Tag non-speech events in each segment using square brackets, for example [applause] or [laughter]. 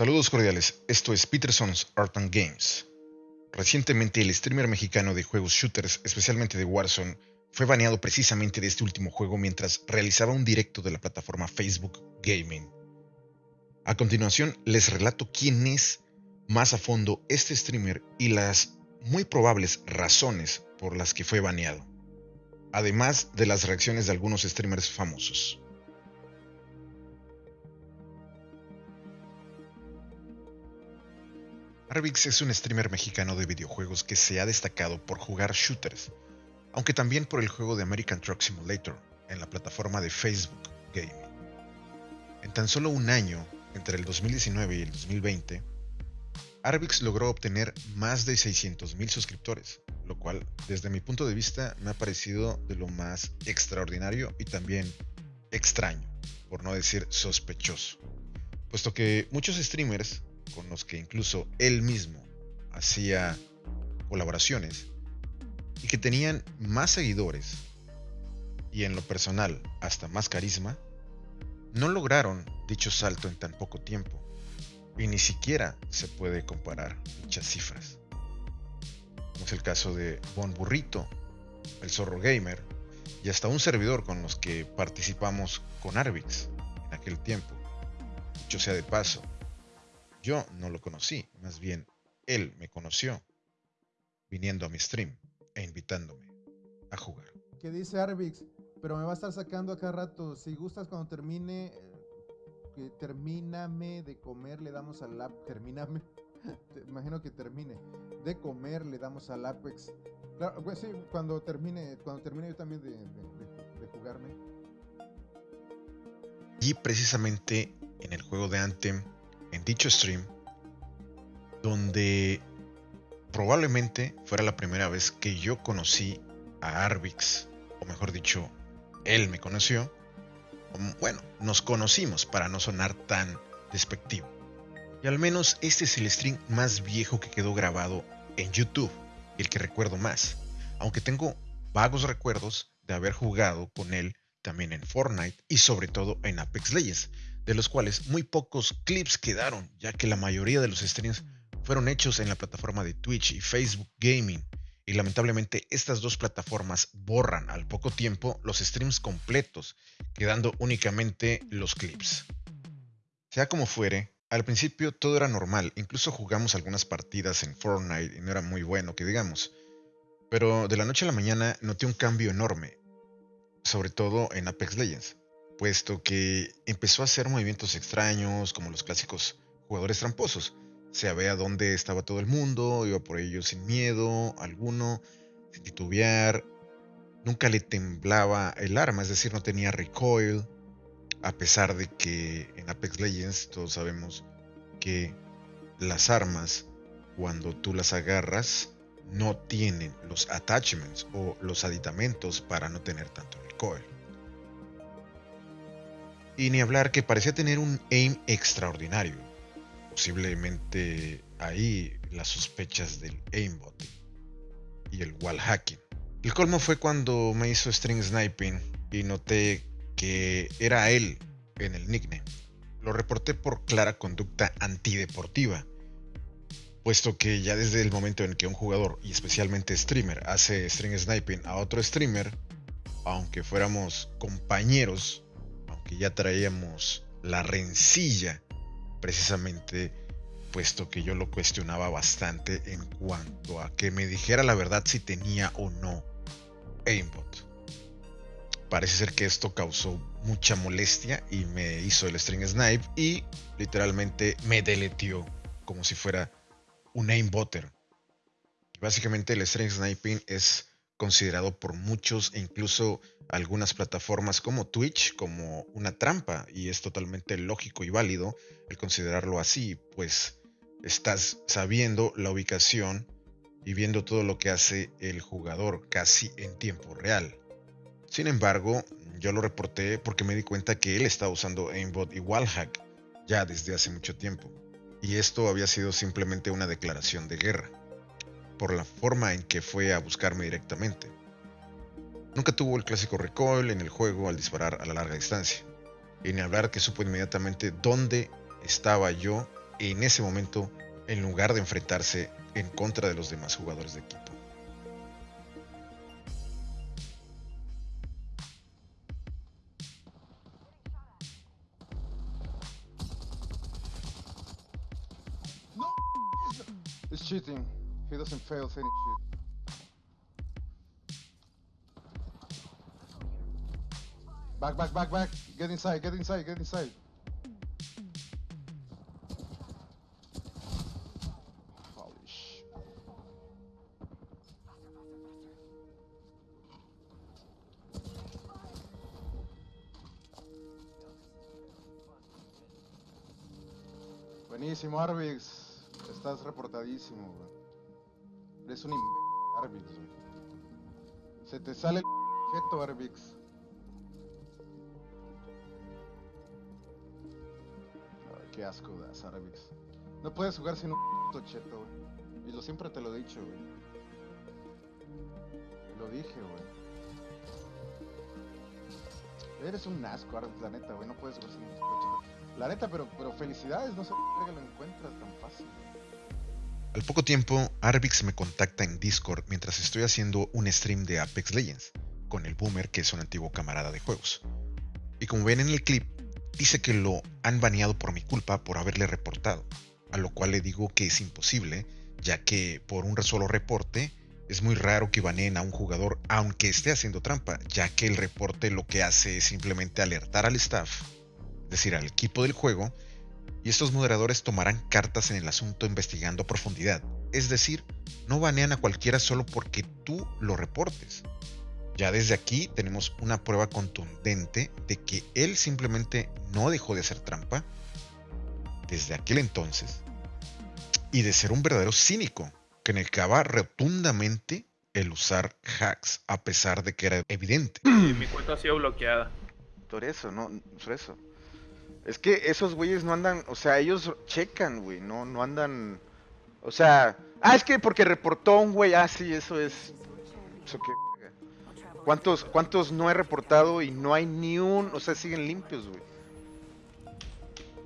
Saludos cordiales, esto es Peterson's Art and Games. Recientemente el streamer mexicano de juegos shooters, especialmente de Warzone, fue baneado precisamente de este último juego mientras realizaba un directo de la plataforma Facebook Gaming. A continuación les relato quién es más a fondo este streamer y las muy probables razones por las que fue baneado, además de las reacciones de algunos streamers famosos. Arvix es un streamer mexicano de videojuegos que se ha destacado por jugar shooters, aunque también por el juego de American Truck Simulator en la plataforma de Facebook Gaming. En tan solo un año, entre el 2019 y el 2020, Arvix logró obtener más de 600.000 suscriptores, lo cual desde mi punto de vista me ha parecido de lo más extraordinario y también extraño, por no decir sospechoso, puesto que muchos streamers con los que incluso él mismo hacía colaboraciones y que tenían más seguidores y en lo personal hasta más carisma, no lograron dicho salto en tan poco tiempo y ni siquiera se puede comparar dichas cifras. Como es el caso de Bon Burrito, el Zorro Gamer y hasta un servidor con los que participamos con Arvix en aquel tiempo. Dicho sea de paso, yo no lo conocí, más bien él me conoció viniendo a mi stream e invitándome a jugar. ¿Qué dice Arvix? Pero me va a estar sacando acá rato. Si gustas cuando termine, eh, que termíname de comer, le damos al app. [laughs] Termíname. imagino que termine. De comer, le damos al Apex. Claro, pues sí, cuando termine, cuando termine yo también de, de jugarme. Y precisamente en el juego de Anthem en dicho stream, donde probablemente fuera la primera vez que yo conocí a Arvix, o mejor dicho, él me conoció. Bueno, nos conocimos para no sonar tan despectivo. Y al menos este es el stream más viejo que quedó grabado en YouTube, el que recuerdo más, aunque tengo vagos recuerdos de haber jugado con él también en Fortnite y sobre todo en Apex Legends, de los cuales muy pocos clips quedaron, ya que la mayoría de los streams fueron hechos en la plataforma de Twitch y Facebook Gaming, y lamentablemente estas dos plataformas borran al poco tiempo los streams completos, quedando únicamente los clips. Sea como fuere, al principio todo era normal, incluso jugamos algunas partidas en Fortnite y no era muy bueno que digamos, pero de la noche a la mañana noté un cambio enorme, sobre todo en Apex Legends puesto que empezó a hacer movimientos extraños, como los clásicos jugadores tramposos. Sabía dónde estaba todo el mundo, iba por ellos sin miedo alguno, sin titubear. Nunca le temblaba el arma, es decir, no tenía recoil. A pesar de que en Apex Legends todos sabemos que las armas, cuando tú las agarras, no tienen los attachments o los aditamentos para no tener tanto recoil. Y ni hablar que parecía tener un aim extraordinario. Posiblemente ahí las sospechas del aimbot y el wall hacking. El colmo fue cuando me hizo string sniping y noté que era él en el nickname. Lo reporté por clara conducta antideportiva, puesto que ya desde el momento en que un jugador, y especialmente streamer, hace string sniping a otro streamer, aunque fuéramos compañeros, que ya traíamos la rencilla, precisamente puesto que yo lo cuestionaba bastante en cuanto a que me dijera la verdad si tenía o no aimbot. Parece ser que esto causó mucha molestia y me hizo el string snipe y literalmente me deletió como si fuera un aimbotter. Básicamente el string sniping es considerado por muchos e incluso algunas plataformas como Twitch como una trampa y es totalmente lógico y válido el considerarlo así, pues estás sabiendo la ubicación y viendo todo lo que hace el jugador casi en tiempo real. Sin embargo, yo lo reporté porque me di cuenta que él estaba usando aimbot y wallhack ya desde hace mucho tiempo. Y esto había sido simplemente una declaración de guerra por la forma en que fue a buscarme directamente. Nunca tuvo el clásico recoil en el juego al disparar a la larga distancia, y ni hablar que supo inmediatamente dónde estaba yo en ese momento en lugar de enfrentarse en contra de los demás jugadores de equipo. Cheating. Doesn't fail any shit. Back, back, back, back. Get inside, get inside, get inside. Holy sh. Buenísimo, Arvix. Estás reportadísimo, güey. Eres un Arvix, güey. Se te sale el jeto, Arvix. Ay, qué asco das, Arvix. No puedes jugar sin un cheto, güey. Y lo siempre te lo he dicho, güey. Lo dije, güey. Eres un asco, Arvix, la neta, güey. No puedes jugar sin un cheto. La neta, pero, pero felicidades, no sé por qué lo encuentras tan fácil. güey. Al poco tiempo, Arvix me contacta en Discord mientras estoy haciendo un stream de Apex Legends, con el Boomer, que es un antiguo camarada de juegos. Y como ven en el clip, dice que lo han baneado por mi culpa por haberle reportado, a lo cual le digo que es imposible, ya que por un solo reporte es muy raro que baneen a un jugador aunque esté haciendo trampa, ya que el reporte lo que hace es simplemente alertar al staff, es decir, al equipo del juego, y estos moderadores tomarán cartas en el asunto investigando a profundidad. Es decir, no banean a cualquiera solo porque tú lo reportes. Ya desde aquí tenemos una prueba contundente de que él simplemente no dejó de hacer trampa desde aquel entonces y de ser un verdadero cínico que negaba rotundamente el usar hacks a pesar de que era evidente. Y mi cuenta ha sido bloqueada. Por eso, no, por eso. Es que esos güeyes no andan, o sea, ellos checan, güey, no, no andan, o sea, ah, es que porque reportó un güey, ah, sí, eso es, eso qué. ¿Cuántos, cuántos no he reportado y no hay ni un, o sea, siguen limpios, güey?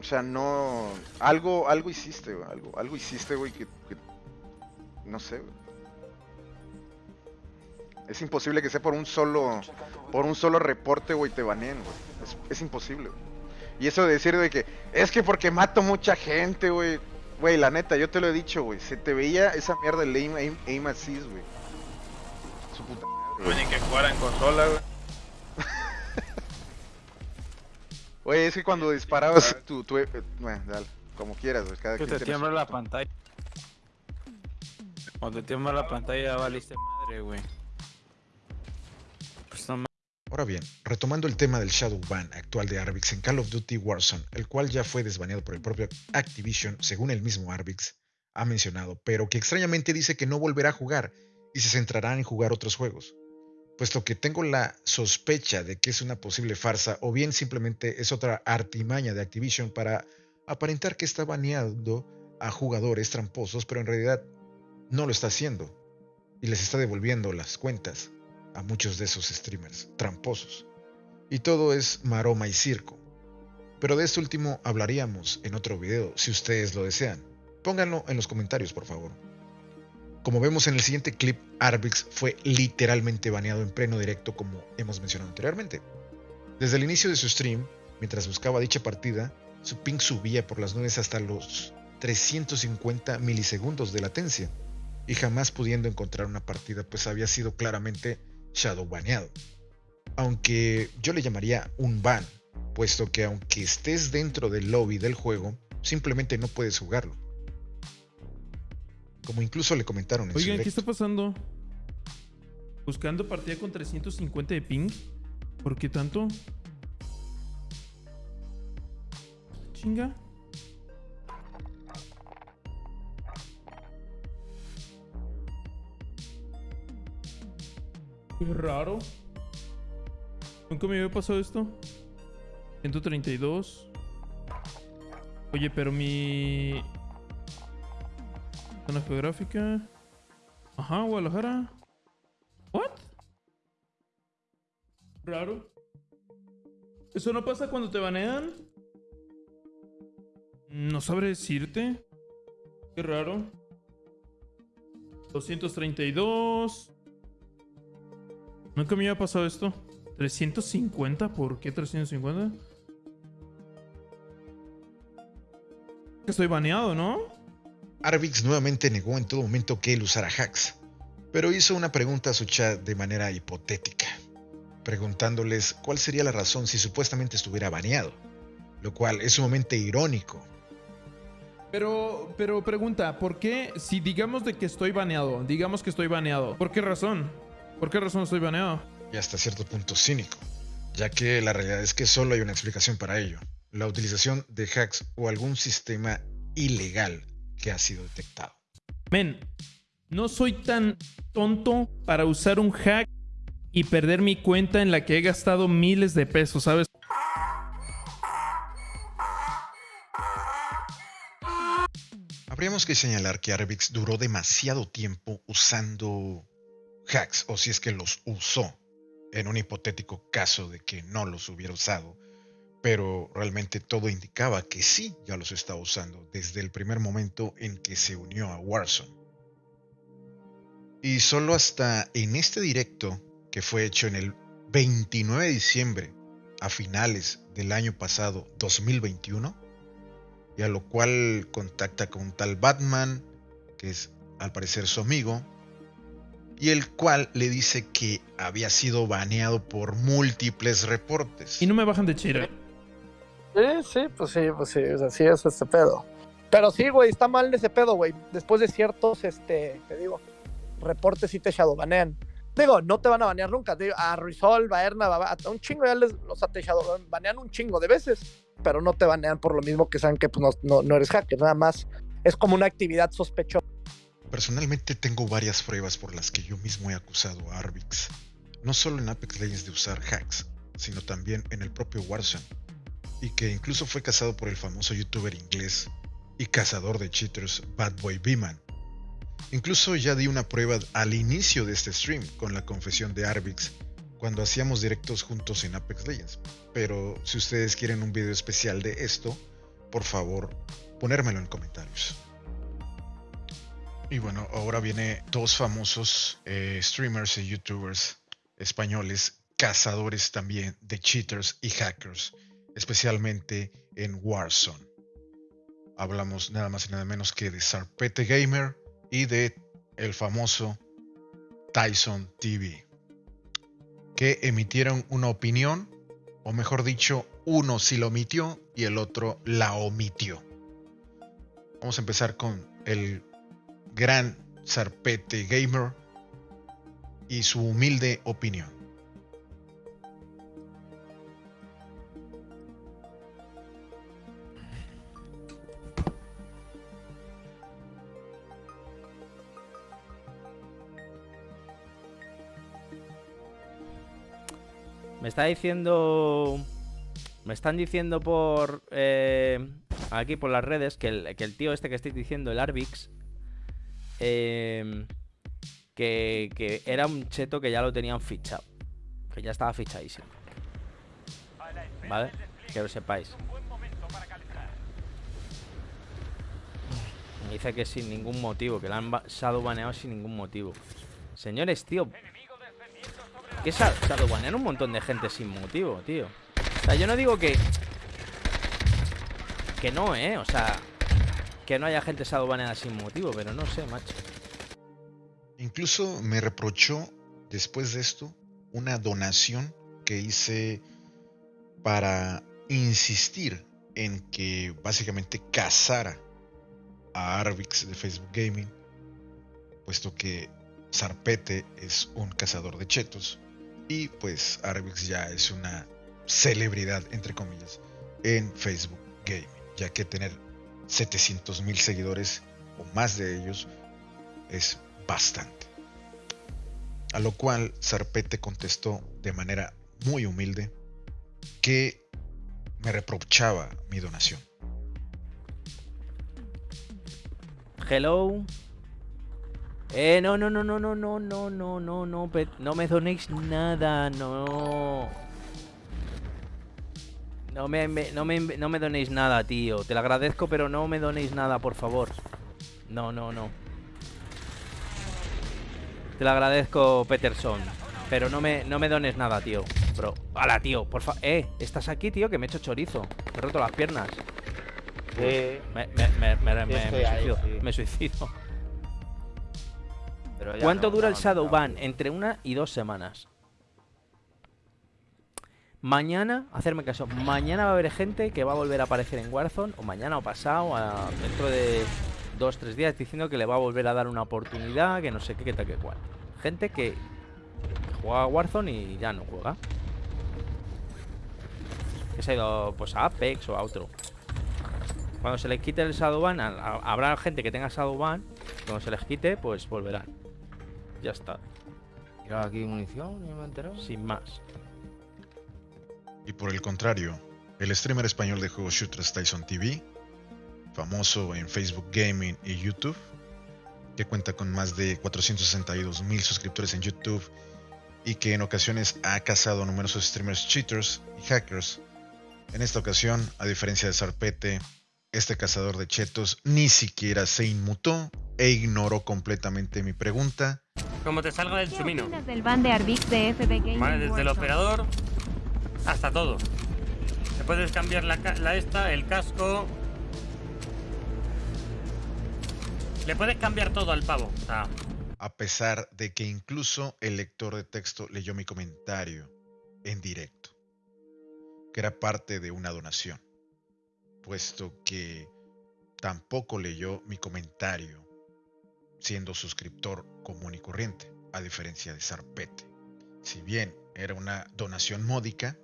O sea, no, algo, algo hiciste, güey, algo, algo hiciste, güey, que, que- no sé, güey. Es imposible que sea por un solo, por un solo reporte, güey, te baneen, güey. Es, es imposible, güey. Y eso de decir de que es que porque mato mucha gente, güey. Güey, la neta, yo te lo he dicho, güey. Se te veía esa mierda del aim, aim, aim assist, güey. Su puta madre, Güey, que jugara en consola, güey. [laughs] Güey, es que cuando disparabas tu, tu, eh, bueno, dale, como quieras, güey. Cada Que quien te su tiembla la pantalla. Cuando te tiembla la pantalla ya valiste madre, güey. Ahora bien, retomando el tema del Shadow Ban actual de Arvix en Call of Duty Warzone, el cual ya fue desbaneado por el propio Activision, según el mismo Arvix ha mencionado, pero que extrañamente dice que no volverá a jugar y se centrará en jugar otros juegos, puesto que tengo la sospecha de que es una posible farsa o bien simplemente es otra artimaña de Activision para aparentar que está baneando a jugadores tramposos, pero en realidad no lo está haciendo y les está devolviendo las cuentas a muchos de esos streamers tramposos. Y todo es maroma y circo. Pero de este último hablaríamos en otro video si ustedes lo desean. Pónganlo en los comentarios, por favor. Como vemos en el siguiente clip, Arvix fue literalmente baneado en pleno directo como hemos mencionado anteriormente. Desde el inicio de su stream, mientras buscaba dicha partida, su ping subía por las nubes hasta los 350 milisegundos de latencia, y jamás pudiendo encontrar una partida pues había sido claramente shadow baneado. Aunque yo le llamaría un ban, puesto que aunque estés dentro del lobby del juego, simplemente no puedes jugarlo. Como incluso le comentaron en su Oigan, ¿qué está pasando? Buscando partida con 350 de ping. ¿Por qué tanto? Chinga. Qué raro. Nunca me había pasado esto. 132. Oye, pero mi... Zona geográfica. Ajá, Guadalajara. ¿What? Raro. ¿Eso no pasa cuando te banean? No sabré decirte. Qué raro. 232. Nunca me había pasado esto. 350, ¿por qué 350? Estoy baneado, ¿no? Arvix nuevamente negó en todo momento que él usara hacks, pero hizo una pregunta a su chat de manera hipotética, preguntándoles cuál sería la razón si supuestamente estuviera baneado, lo cual es sumamente irónico. Pero, pero pregunta, ¿por qué si digamos de que estoy baneado, digamos que estoy baneado, ¿por qué razón? ¿Por qué razón estoy baneado? y hasta cierto punto cínico, ya que la realidad es que solo hay una explicación para ello, la utilización de hacks o algún sistema ilegal que ha sido detectado. Men, no soy tan tonto para usar un hack y perder mi cuenta en la que he gastado miles de pesos, ¿sabes? Habríamos que señalar que Arvix duró demasiado tiempo usando hacks, o si es que los usó, en un hipotético caso de que no los hubiera usado, pero realmente todo indicaba que sí ya los estaba usando desde el primer momento en que se unió a Warzone. Y solo hasta en este directo, que fue hecho en el 29 de diciembre, a finales del año pasado, 2021, y a lo cual contacta con un tal Batman, que es al parecer su amigo, y el cual le dice que había sido baneado por múltiples reportes. Y no me bajan de chira. Sí, sí, pues sí, pues sí, o sea, sí es este pedo. Pero sí, güey, está mal ese pedo, güey. Después de ciertos, este, te digo, reportes sí te shadowbanean. Digo, no te van a banear nunca. Digo, a Rizol, Baerna, a un chingo ya les, los te shadowbanean un chingo de veces, pero no te banean por lo mismo que saben que pues, no, no, no eres hacker, nada más. Es como una actividad sospechosa. Personalmente tengo varias pruebas por las que yo mismo he acusado a Arvix, no solo en Apex Legends de usar hacks, sino también en el propio Warzone, y que incluso fue cazado por el famoso youtuber inglés y cazador de cheaters Bad Boy Beeman. Incluso ya di una prueba al inicio de este stream con la confesión de Arvix cuando hacíamos directos juntos en Apex Legends, pero si ustedes quieren un video especial de esto, por favor, ponérmelo en comentarios. Y bueno, ahora viene dos famosos eh, streamers y youtubers españoles, cazadores también de cheaters y hackers, especialmente en Warzone. Hablamos nada más y nada menos que de Sarpete Gamer y de el famoso Tyson TV, que emitieron una opinión, o mejor dicho, uno sí lo omitió y el otro la omitió. Vamos a empezar con el gran Zarpete Gamer y su humilde opinión. Me está diciendo. Me están diciendo por. Eh, aquí por las redes que el, tío este que estoy diciendo, el Arvix, eh, que, que, era un cheto que ya lo tenían fichado. Que ya estaba fichadísimo. ¿Vale? Que lo sepáis. Me dice que sin ningún motivo, que la han shadowbaneado sin ningún motivo. Señores, tío. ¿Qué shadowbanean un montón de gente sin motivo, tío? O sea, yo no digo que... Que no, ¿eh? O sea, que no haya gente shadowbaneada sin motivo, pero no sé, macho. Incluso me reprochó después de esto una donación que hice para insistir en que básicamente cazara a Arvix de Facebook Gaming, puesto que Zarpete es un cazador de chetos y pues Arvix ya es una celebridad, entre comillas, en Facebook Gaming, ya que tener 700 mil seguidores o más de ellos es bastante. A lo cual Zarpete contestó de manera muy humilde que me reprochaba mi donación. Hello. Eh, no, no, no, no, no, no, no, no, no, no, no me donéis nada, no. No me, me- no, me, no me donéis nada, tío. Te lo agradezco, pero no me donéis nada, por favor. No, no, no. Te lo agradezco, Peterson. Pero no me, no me dones nada, tío. Bro. ¡Hala, tío! Por favor. Eh, ¿estás aquí, tío? Que me he hecho chorizo. Me he roto las piernas. Sí, Me, me, me, me, me- estoy me ahí, suicido. sí. Me suicido. pero ya ¿Cuánto no, dura el no, Shadow no. Entre una y dos semanas. Mañana, hacerme caso, mañana va a haber gente que va a volver a aparecer en Warzone, o mañana o pasado, a- dentro de dos, tres días, diciendo que le va a volver a dar una oportunidad, que no sé qué, que tal, que cual. Gente que juega a Warzone y ya no juega. Que se ha ido pues a Apex o a otro. Cuando se les quite el Shadowban, habrá gente que tenga Shadowban. Cuando se les quite, pues volverán. Ya está, aquí munición, no me sin más. Y por el contrario, el streamer español de juegos shooters Tyson TV, famoso en Facebook Gaming y YouTube, que cuenta con más de 462 mil suscriptores en YouTube y que en ocasiones ha cazado a numerosos streamers cheaters y hackers. En esta ocasión, a diferencia de Zarpete, este cazador de chetos ni siquiera se inmutó e ignoró completamente mi pregunta Como te salga del ¿Qué chumino. del ban de Arbix de FB Gaming Vale, desde el operador hasta todo. Te puedes cambiar la, la esta, el casco. Le puedes cambiar todo al pavo. A pesar de que incluso el lector de texto leyó mi comentario en directo, que era parte de una donación, puesto que tampoco leyó mi comentario siendo suscriptor común y corriente, a diferencia de Zarpete. Si bien era una donación módica,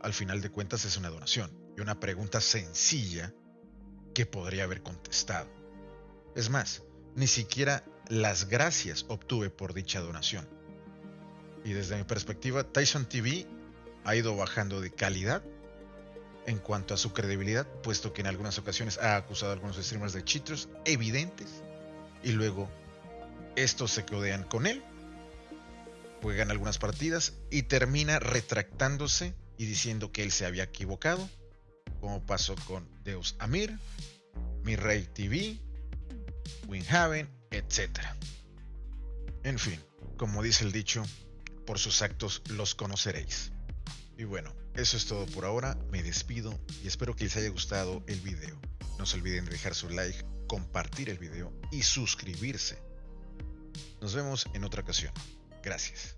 al final de cuentas es una donación y una pregunta sencilla que podría haber contestado. Es más, ni siquiera las gracias obtuve por dicha donación. Y desde mi perspectiva, Tyson TV ha ido bajando de calidad en cuanto a su credibilidad, puesto que en algunas ocasiones ha acusado a algunos streamers de cheaters evidentes y luego estos se codean con él, juegan algunas partidas y termina retractándose y diciendo que él se había equivocado, como pasó con Deus Amir, Mi Rey TV, Winhaven, etc. En fin, como dice el dicho, por sus actos los conoceréis. Y bueno, eso es todo por ahora, me despido y espero que les haya gustado el video. No se olviden de dejar su like, compartir el video y suscribirse. Nos vemos en otra ocasión. Gracias.